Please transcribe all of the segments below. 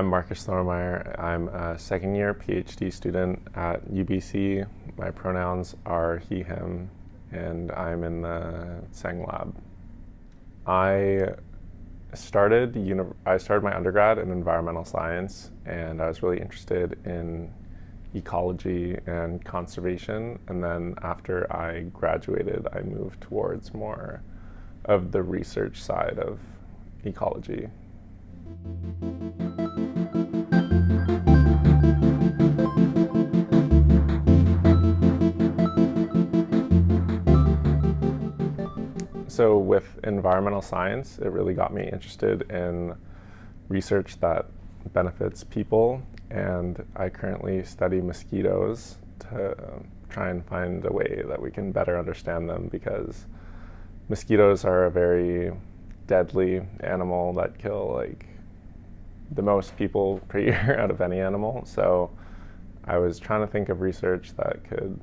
I'm Marcus Thormeyer. I'm a second year PhD student at UBC. My pronouns are he, him, and I'm in the Tseng lab. I started, I started my undergrad in environmental science and I was really interested in ecology and conservation. And then after I graduated, I moved towards more of the research side of ecology. So with environmental science, it really got me interested in research that benefits people. And I currently study mosquitoes to um, try and find a way that we can better understand them because mosquitoes are a very deadly animal that kill like the most people per year out of any animal. So I was trying to think of research that could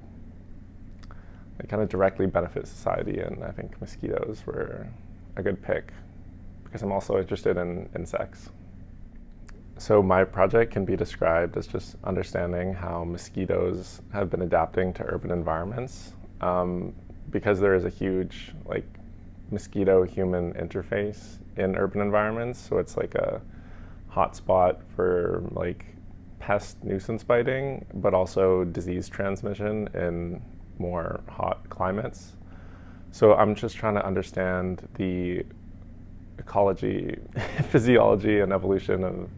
they kind of directly benefit society, and I think mosquitoes were a good pick because I'm also interested in insects. So my project can be described as just understanding how mosquitoes have been adapting to urban environments um, because there is a huge like mosquito-human interface in urban environments. So it's like a hotspot for like pest nuisance biting, but also disease transmission in more hot climates. So I'm just trying to understand the ecology, physiology, and evolution of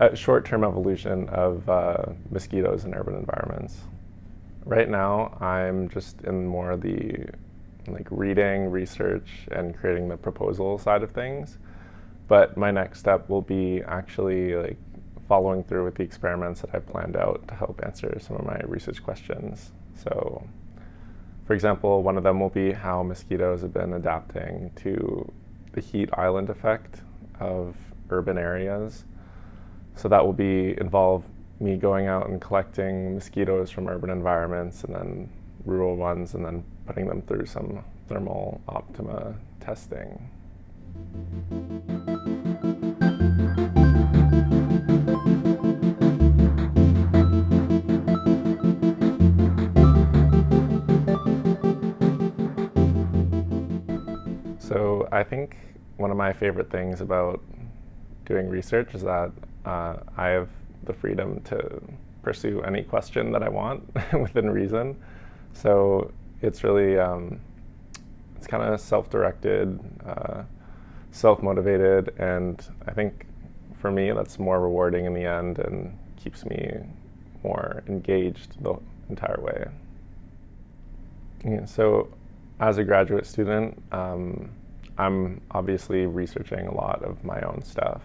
uh, short-term evolution of uh, mosquitoes in urban environments. Right now, I'm just in more of the like reading, research, and creating the proposal side of things. But my next step will be actually like following through with the experiments that I've planned out to help answer some of my research questions. So for example, one of them will be how mosquitoes have been adapting to the heat island effect of urban areas. So that will be involve me going out and collecting mosquitoes from urban environments and then rural ones and then putting them through some thermal optima testing. So I think one of my favorite things about doing research is that uh, I have the freedom to pursue any question that I want within reason. So it's really, um, it's kind of self-directed, uh, self-motivated, and I think for me that's more rewarding in the end and keeps me more engaged the entire way. Yeah, so as a graduate student, um, I'm obviously researching a lot of my own stuff,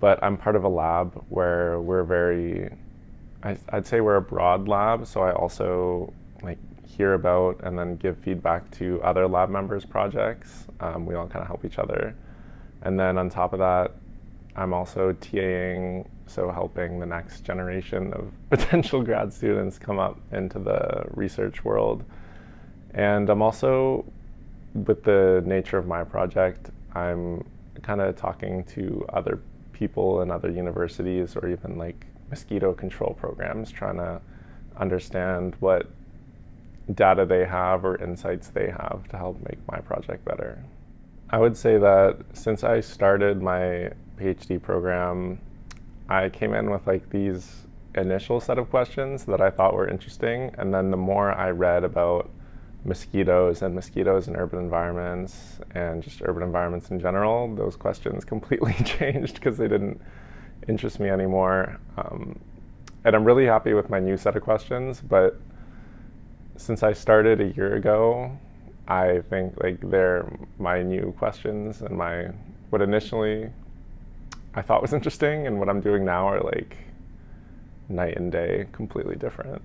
but I'm part of a lab where we're very, I, would say we're a broad lab, so I also like hear about and then give feedback to other lab members' projects. Um, we all kind of help each other. And then on top of that, I'm also TAing, so helping the next generation of potential grad students come up into the research world. And I'm also, with the nature of my project, I'm kind of talking to other people in other universities or even like mosquito control programs, trying to understand what data they have or insights they have to help make my project better. I would say that since I started my PhD program, I came in with like these initial set of questions that I thought were interesting, and then the more I read about mosquitoes and mosquitoes in urban environments and just urban environments in general, those questions completely changed because they didn't interest me anymore. Um, and I'm really happy with my new set of questions, but since I started a year ago, I think like they're my new questions and my what initially I thought was interesting and what I'm doing now are like night and day, completely different.